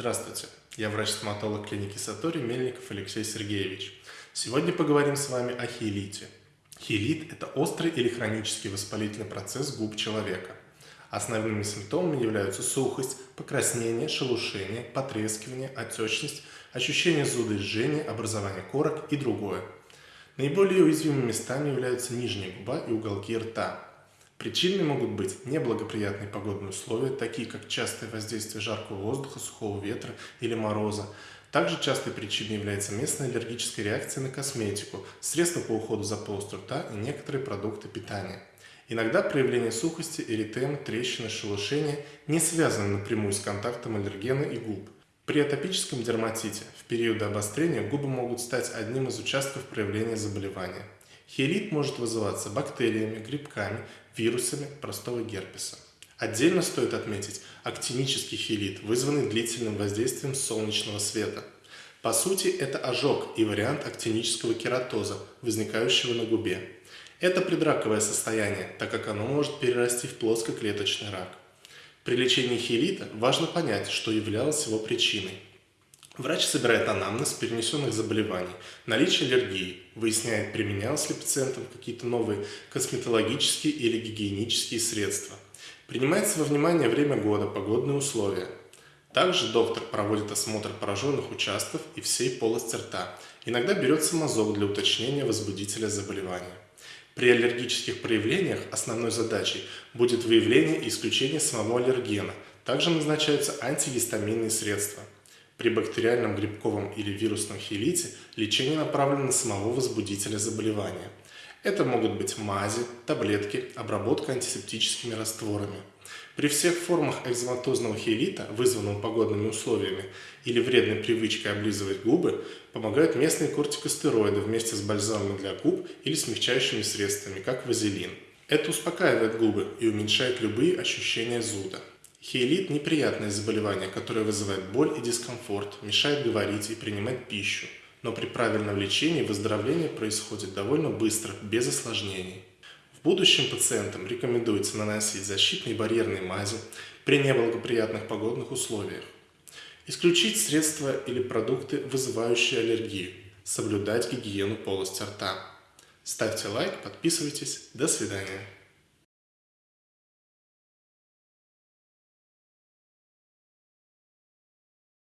Здравствуйте, я врач-стоматолог клиники Сатори Мельников Алексей Сергеевич. Сегодня поговорим с вами о хиелите. Хиелит – это острый или хронический воспалительный процесс губ человека. Основными симптомами являются сухость, покраснение, шелушение, потрескивание, отечность, ощущение зуда и жжения, образование корок и другое. Наиболее уязвимыми местами являются нижняя губа и уголки рта. Причинами могут быть неблагоприятные погодные условия, такие как частое воздействие жаркого воздуха, сухого ветра или мороза. Также частой причиной является местная аллергическая реакция на косметику, средства по уходу за полостью рта и некоторые продукты питания. Иногда проявление сухости, эритемы, трещины, шелушения не связаны напрямую с контактом аллергена и губ. При атопическом дерматите в периоды обострения губы могут стать одним из участков проявления заболевания. Хелит может вызываться бактериями, грибками, вирусами простого герпеса. Отдельно стоит отметить актинический хелит, вызванный длительным воздействием солнечного света. По сути, это ожог и вариант актинического кератоза, возникающего на губе. Это предраковое состояние, так как оно может перерасти в плоскоклеточный рак. При лечении хелита важно понять, что являлось его причиной. Врач собирает анамнез перенесенных заболеваний, наличие аллергии, выясняет, применялось ли пациентам какие-то новые косметологические или гигиенические средства. Принимается во внимание время года, погодные условия. Также доктор проводит осмотр пораженных участков и всей полости рта. Иногда берется мазок для уточнения возбудителя заболевания. При аллергических проявлениях основной задачей будет выявление и исключение самого аллергена. Также назначаются антигистаминные средства – при бактериальном, грибковом или вирусном хелите лечение направлено на самого возбудителя заболевания. Это могут быть мази, таблетки, обработка антисептическими растворами. При всех формах экзематозного хелита, вызванного погодными условиями или вредной привычкой облизывать губы, помогают местные кортикостероиды вместе с бальзамом для губ или смягчающими средствами, как вазелин. Это успокаивает губы и уменьшает любые ощущения зуда. Хейлит – неприятное заболевание, которое вызывает боль и дискомфорт, мешает говорить и принимать пищу. Но при правильном лечении выздоровление происходит довольно быстро, без осложнений. В будущем пациентам рекомендуется наносить защитные барьерные мази при неблагоприятных погодных условиях. Исключить средства или продукты, вызывающие аллергию. Соблюдать гигиену полости рта. Ставьте лайк, подписывайтесь. До свидания.